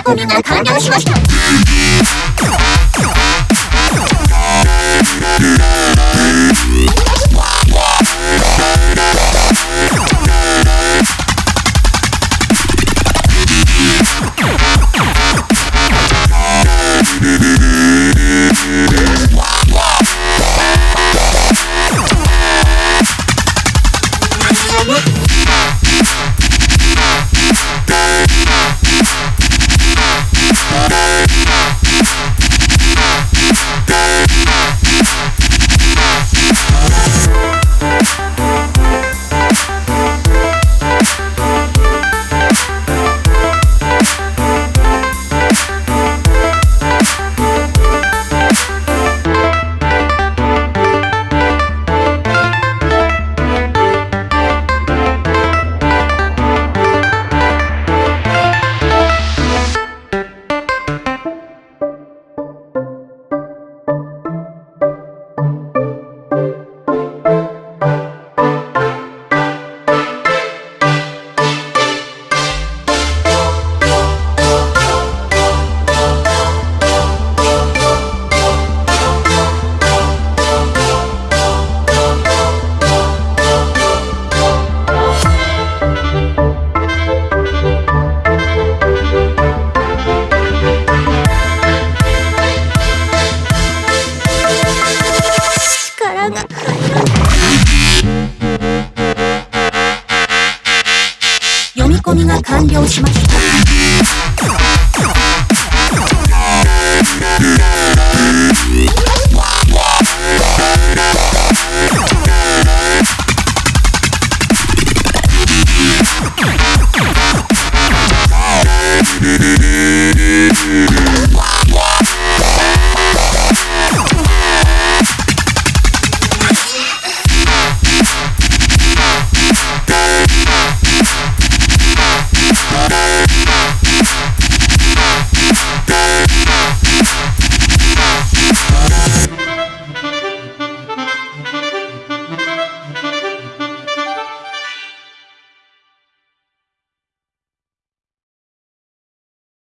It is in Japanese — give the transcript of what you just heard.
込みが完了しました。完了しました。